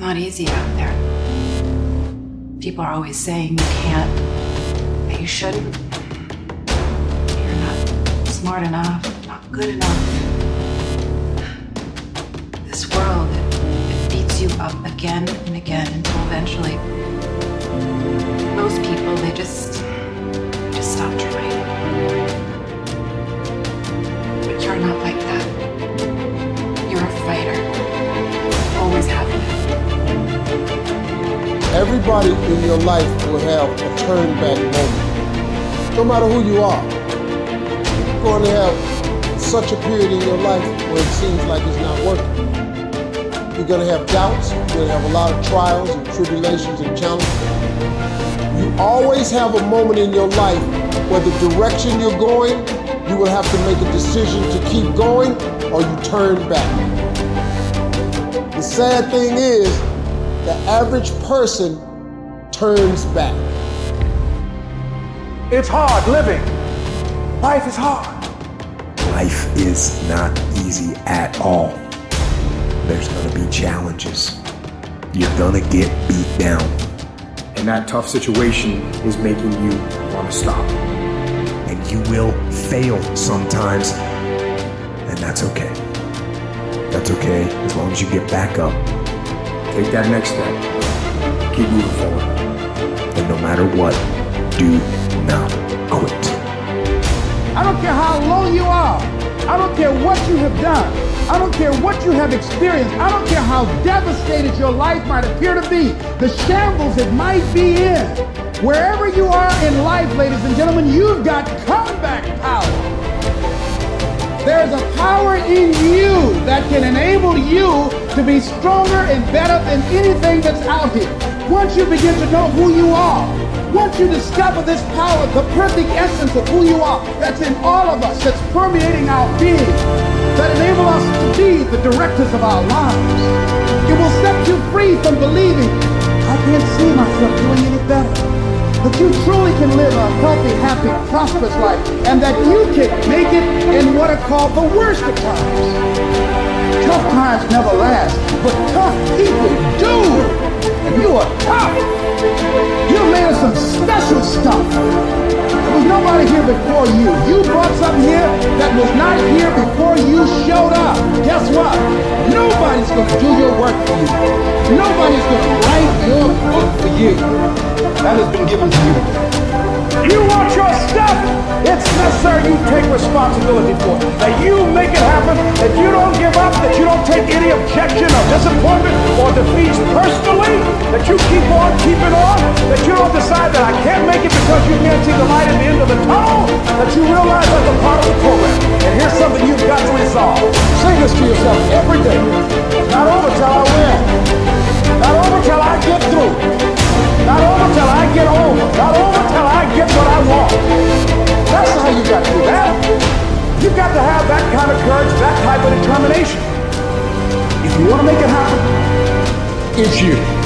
not easy out there. People are always saying you can't, that you shouldn't. You're not smart enough, not good enough. This world, it, it beats you up again and again until eventually most people, they just, Everybody in your life will have a turn back moment. No matter who you are. You're going to have such a period in your life where it seems like it's not working. You're going to have doubts. You're going to have a lot of trials and tribulations and challenges. You always have a moment in your life where the direction you're going, you will have to make a decision to keep going or you turn back. The sad thing is, the average person turns back. It's hard living. Life is hard. Life is not easy at all. There's gonna be challenges. You're gonna get beat down. And that tough situation is making you want to stop. And you will fail sometimes. And that's okay. That's okay as long as you get back up. Take that next step. Keep moving forward. And no matter what, do not quit. I don't care how low you are. I don't care what you have done. I don't care what you have experienced. I don't care how devastated your life might appear to be, the shambles it might be in. Wherever you are in life, ladies and gentlemen, you've got comeback power. There's a power in you that can enable you to be stronger and better than anything that's out here. Once you begin to know who you are, once you discover this power, the perfect essence of who you are, that's in all of us, that's permeating our being, that enable us to be the directors of our lives. It will set you free from believing, I can't see myself doing any better that you truly can live a healthy, happy, prosperous life, and that you can make it in what are called the worst of times. Tough times never last, but tough people do. And you are tough. You're made some special stuff. There was nobody here before you. You brought something here that was not here before you showed up. Guess what? Nobody's going to do your work for you. Nobody's going to write your book for you that has been given to you. You want your necessary you take responsibility for. That you make it happen, that you don't give up, that you don't take any objection or disappointment or defeats personally, that you keep on keeping on, that you don't decide that I can't make it because you can't see the light at the end of the tunnel, that you realize that's a part of the program. And here's something you've got to resolve. Say this to yourself every day. Not over till. Type of determination. If you want to make it happen, it's you.